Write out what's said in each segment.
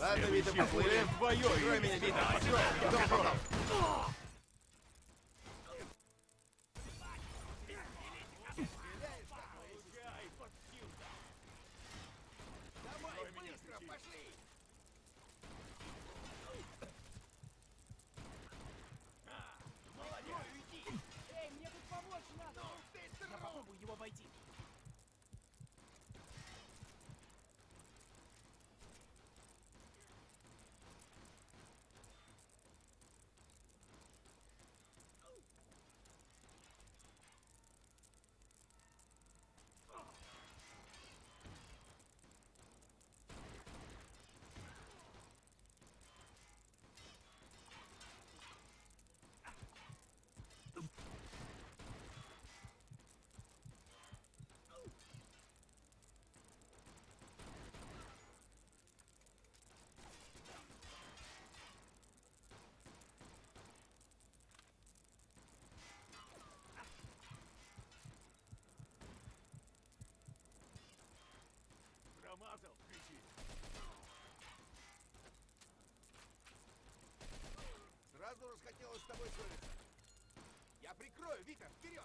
Ладно, следующий поплыли. твое Прикрой меня, Вита, прикрой. Идем, попал. Сразу расхотелось с тобой ссориться. Я прикрою, Вита, вперед!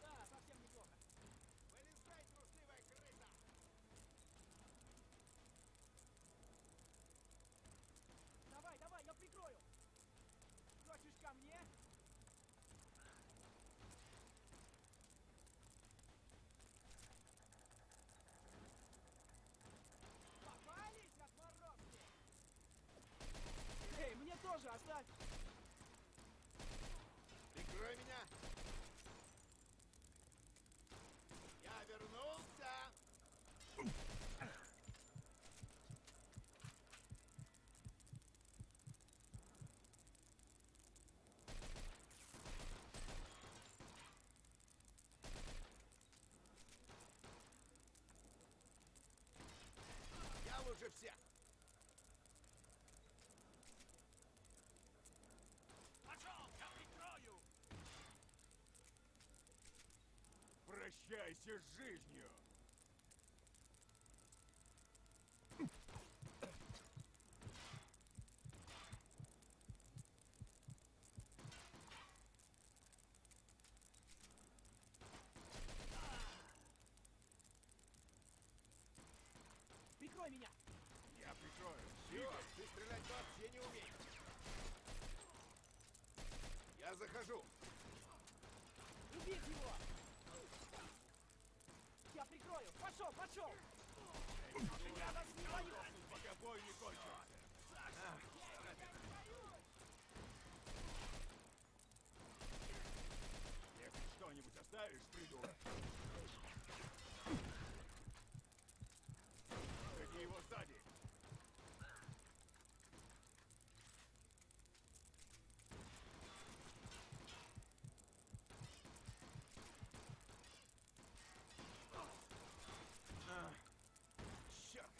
Да, совсем неплохо. Вылезай, трусливая крыса! Давай, давай, я прикрою. Хочешь ко мне? Попались, отморозки! Эй, мне тоже оставь! Прикрой меня! Я вернулся! Я лучше всех! Пошел, я прикрою. Прощайся с жизнью. Прикрой меня! Я прикрою. Чё? Ты стрелять вообще не умеешь. Я захожу. Убить его! Я прикрою! Пошел, пошел! Я вас не боюсь! Пока бой не кончился. Если что-нибудь оставишь, придурок. Гони его сзади. Черт!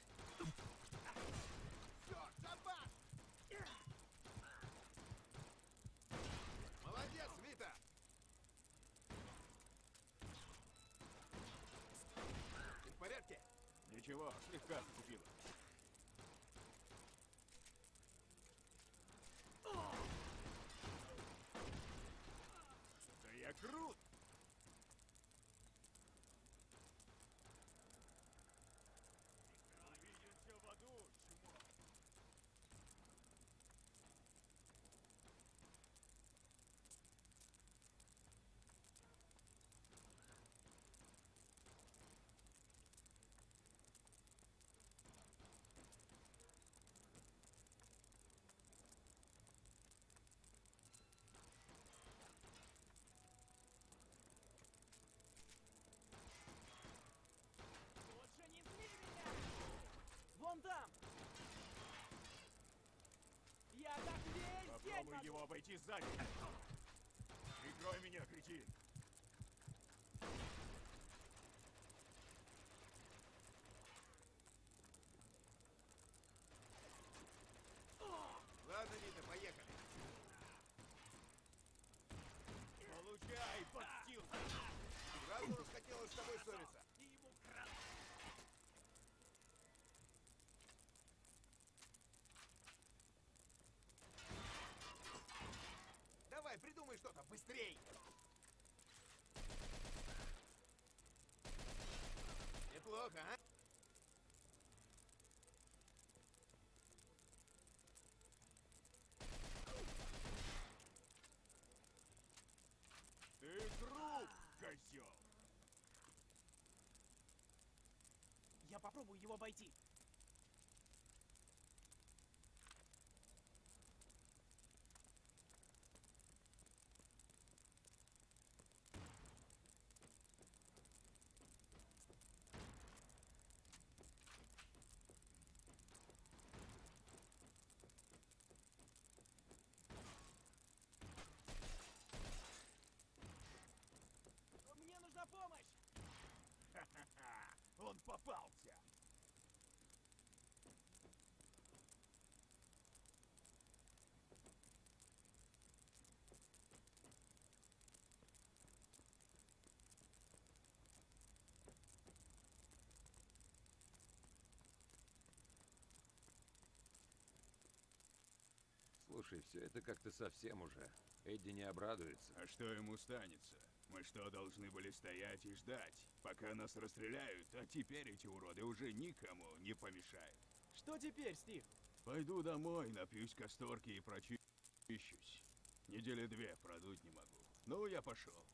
Все, шабаш! Молодец, Вита! Ты в порядке? Ничего, слегка зацепило. Да я крут! Видел все в аду, чмо. Лучше не зли меня! Вон там! Я так весь день Попробуй могу. его обойти сзади. Прикрой меня, кретин. Ладно, Вита, поехали. хотелось с тобой ссориться. И ему кран. Давай, придумай что-то, быстрей! Неплохо, а? Ты труп, козел! Я попробую его обойти. Мне нужна помощь! Ха-ха-ха! Он попался! Слушай, все это как-то совсем уже. Эдди не обрадуется. А что ему станется? Мы что, должны были стоять и ждать, пока нас расстреляют, а теперь эти уроды уже никому не помешают. Что теперь, Стив? Пойду домой, напьюсь касторки и прочищусь. Недели две продуть не могу. Ну, я пошел.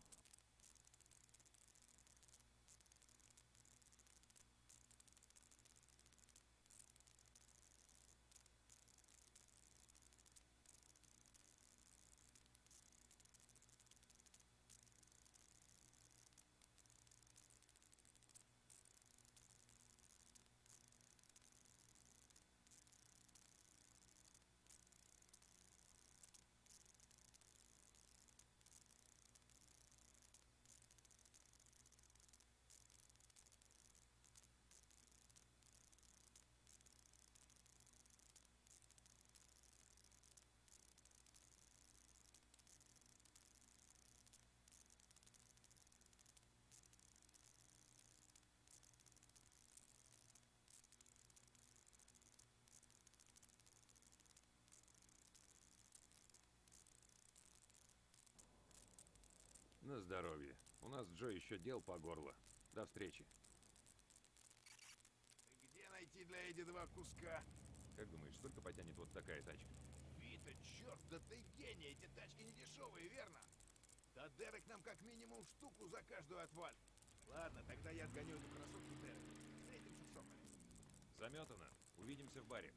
На здоровье. У нас Джо еще дел по горло. До встречи. Где найти для Эдди два куска? Как думаешь, сколько потянет вот такая тачка? Вита, черт, да ты гений! Эти тачки не дешевые, верно? Да Дерек нам как минимум штуку за каждую отваль. Ладно, тогда я сгоню эту красотку Дерек. Встретимся в. Заметано. Увидимся в баре.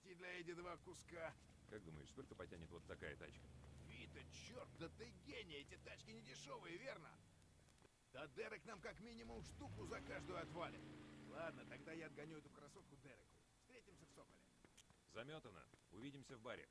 Редкий для Эдди два куска. Как думаешь, сколько потянет вот такая тачка? Вита, черт, да ты гений! Эти тачки не дешевые, верно? Да Дерек нам как минимум штуку за каждую отвалит. Ладно, тогда я отгоню эту красотку Дереку. Встретимся в Соколе. Заметано. Увидимся в баре.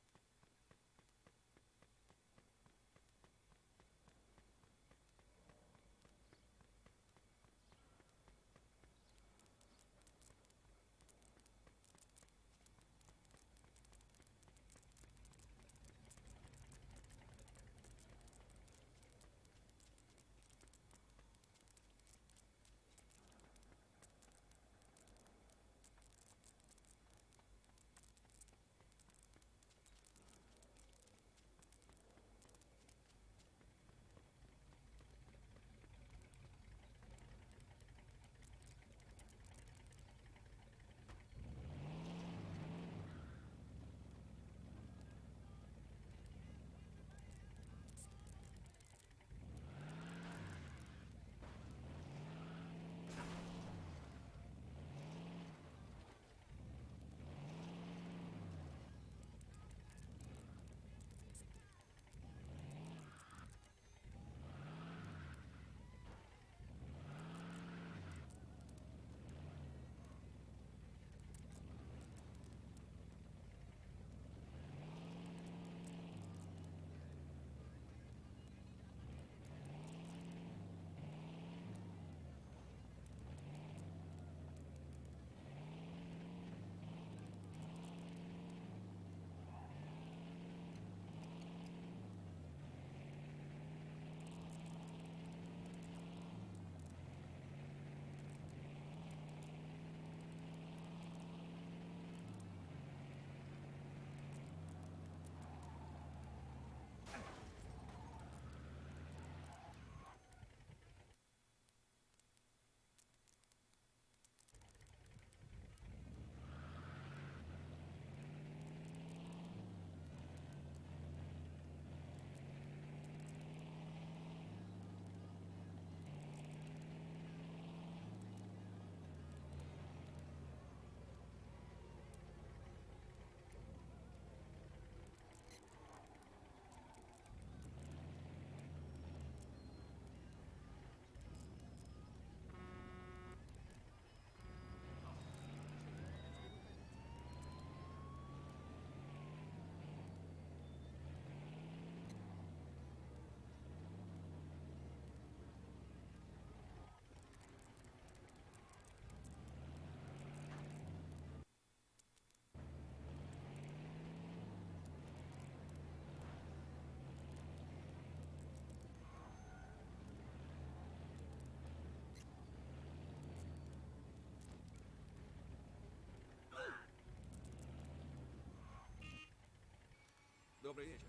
Добрый вечер.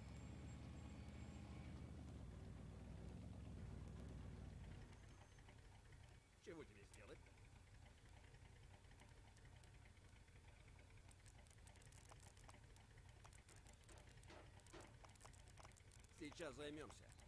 Чего тебе сделать? Сейчас займемся.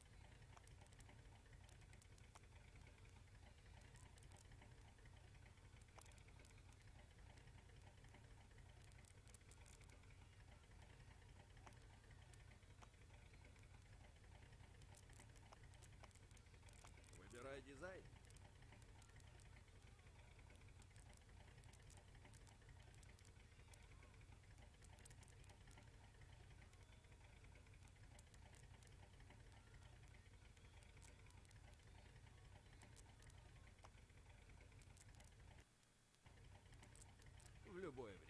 В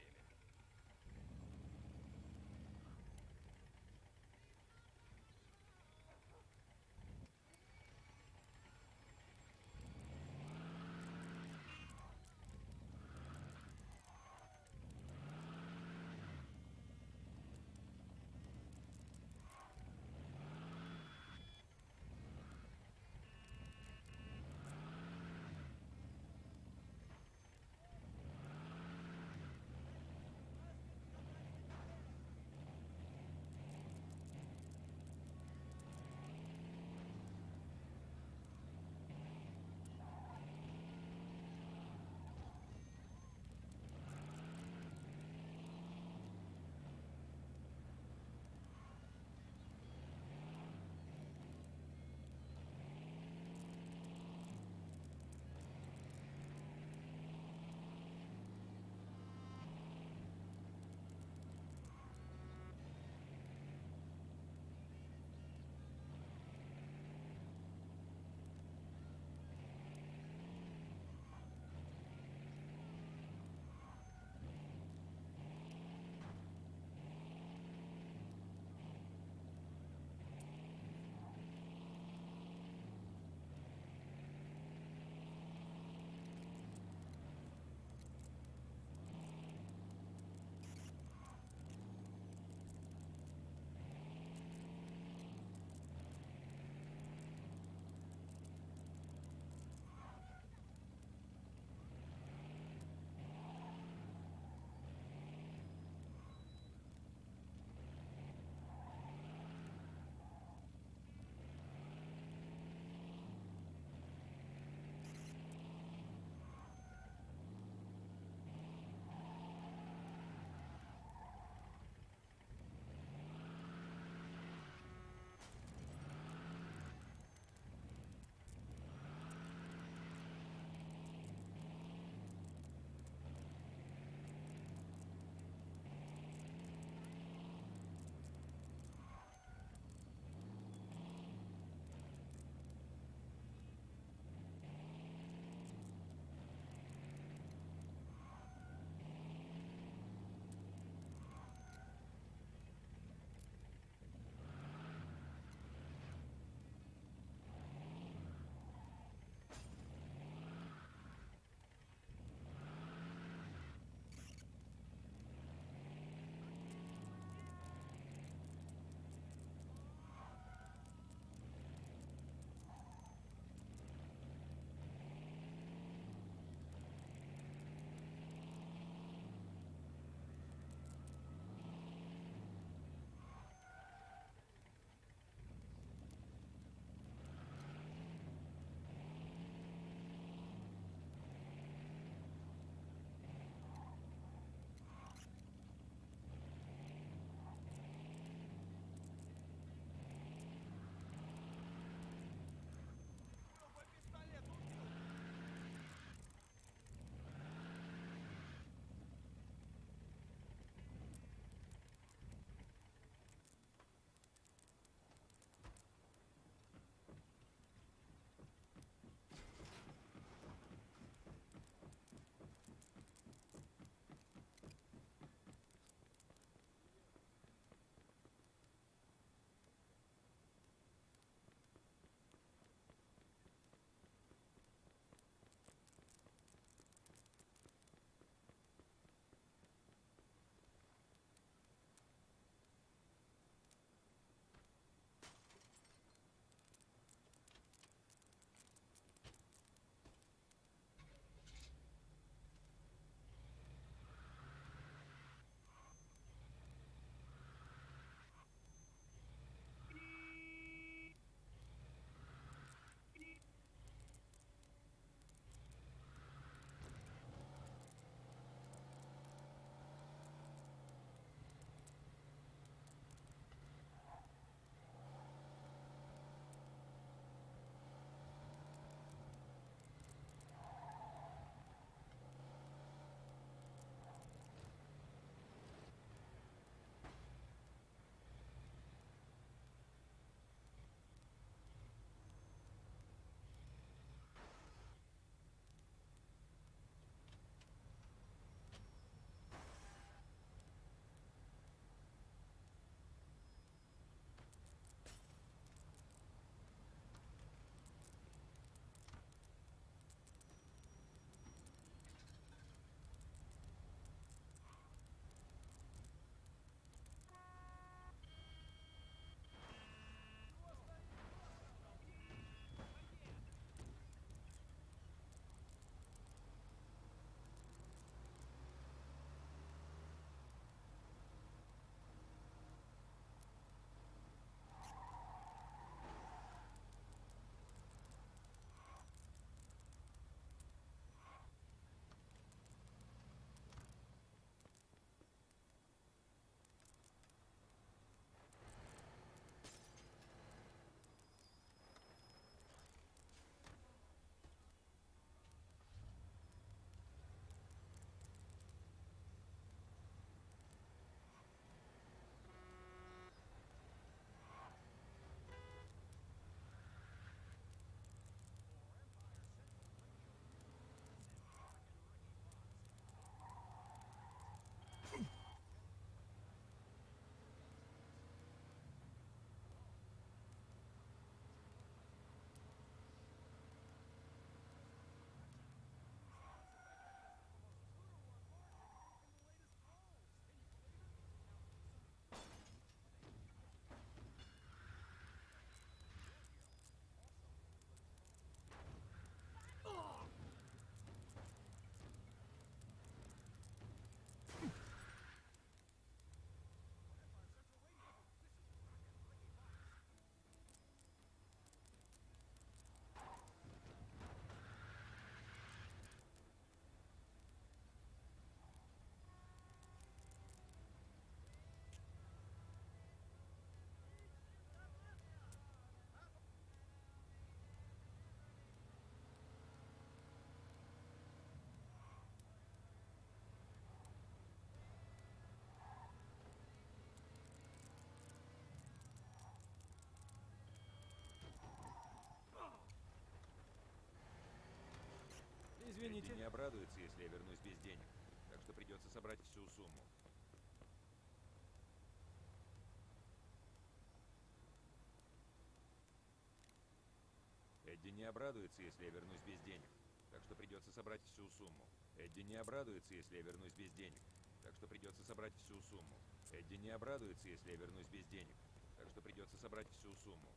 Извините. Эдди не обрадуется, если я вернусь без денег. Так что придется собрать всю сумму. Эдди не обрадуется, если я вернусь без денег. Так что придется собрать всю сумму. Эдди не обрадуется, если я вернусь без денег. Так что придется собрать всю сумму. Эдди не обрадуется, если я вернусь без денег. Так что придется собрать всю сумму.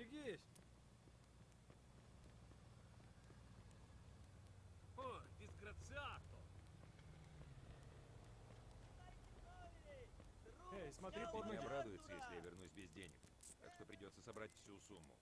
Поберегись! О, дисграциато! Эй, смотри под Не ноги. обрадуется, если я вернусь без денег. Так что придется собрать всю сумму.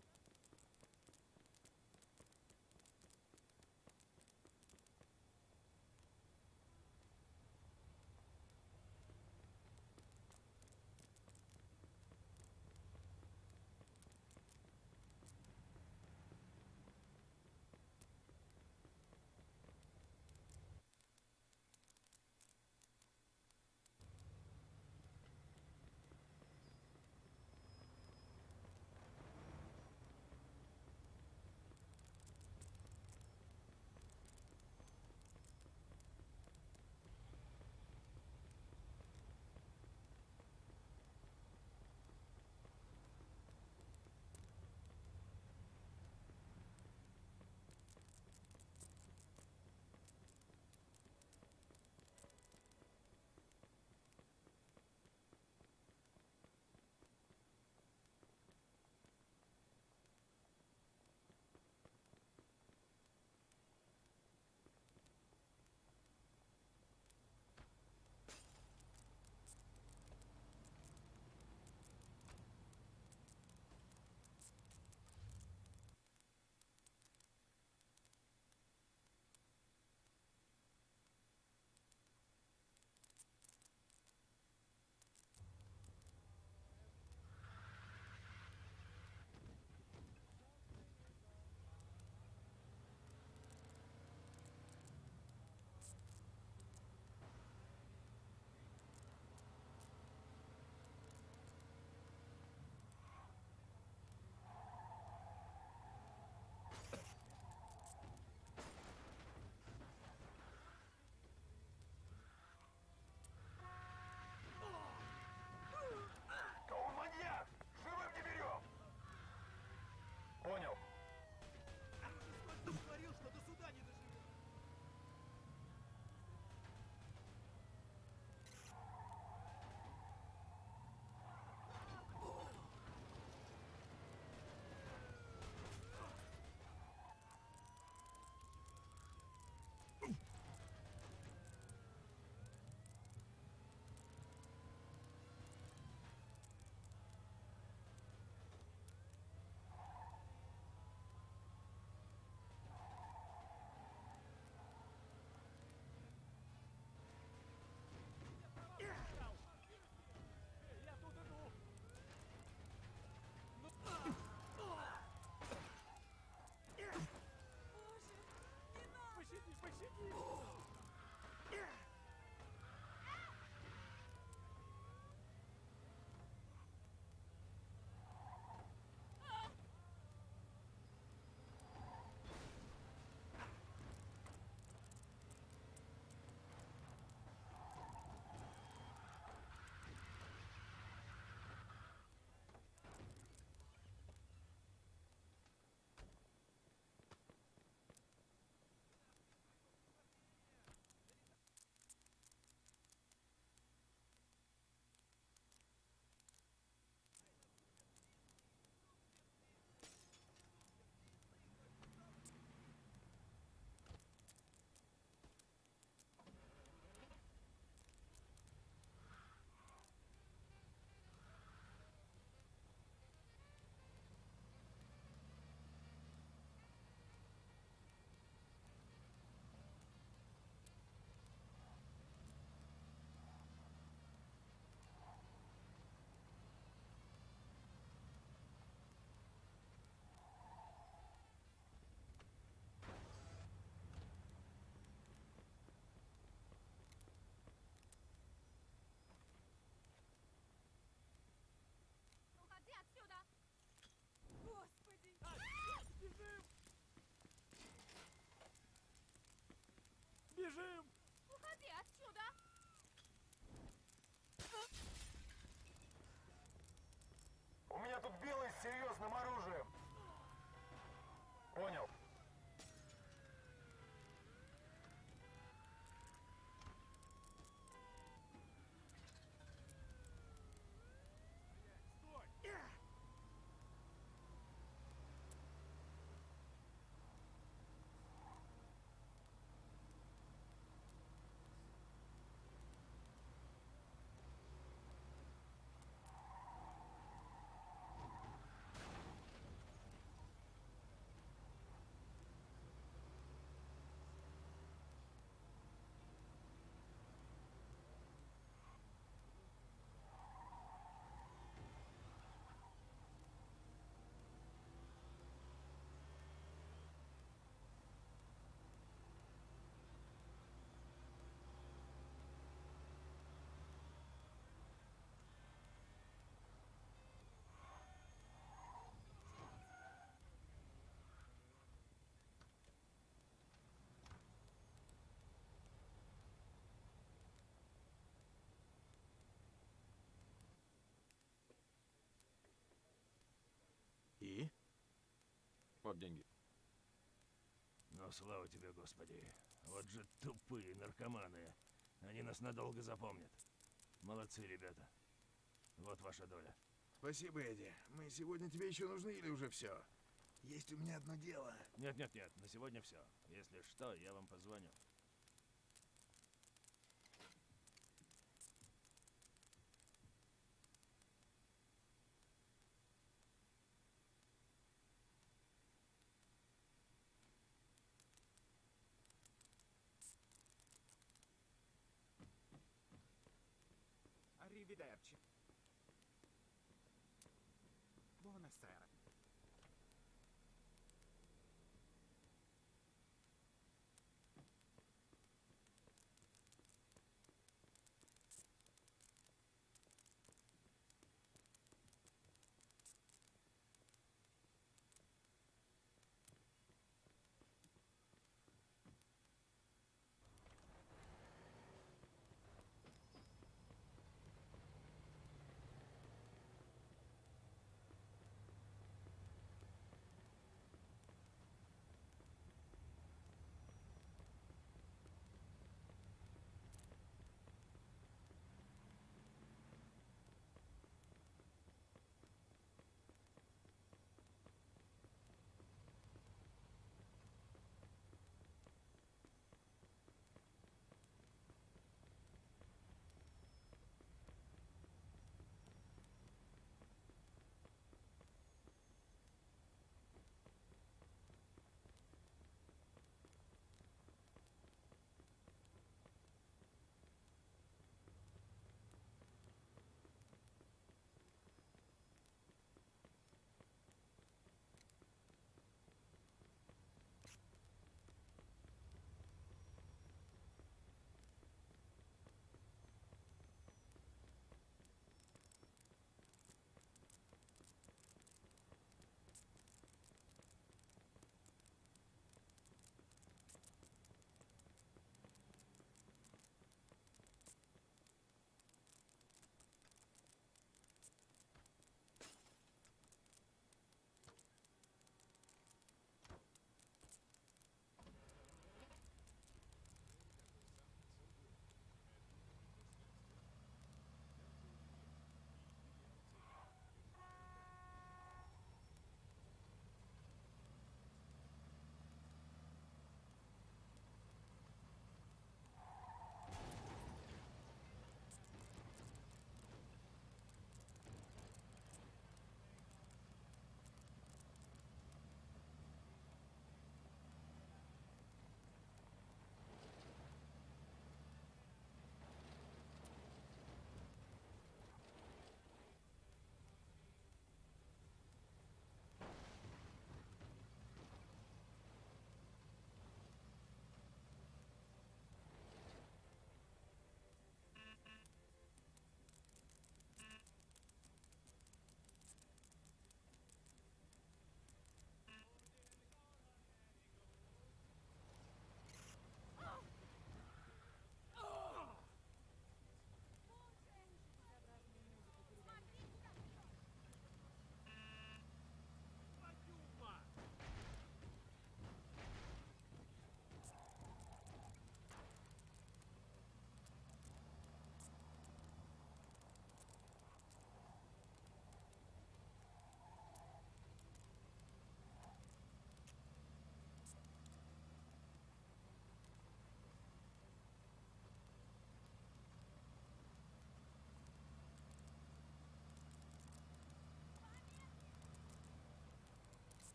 Бежим! Уходи отсюда! У меня тут белый с серьезным оружием. Понял. И? Вот деньги. Ну, слава тебе, Господи. Вот же тупые наркоманы. Они нас надолго запомнят. Молодцы, ребята. Вот ваша доля. Спасибо, Эдди. Мы сегодня тебе еще нужны или уже все? Есть у меня одно дело. Нет-нет-нет, на сегодня все. Если что, я вам позвоню.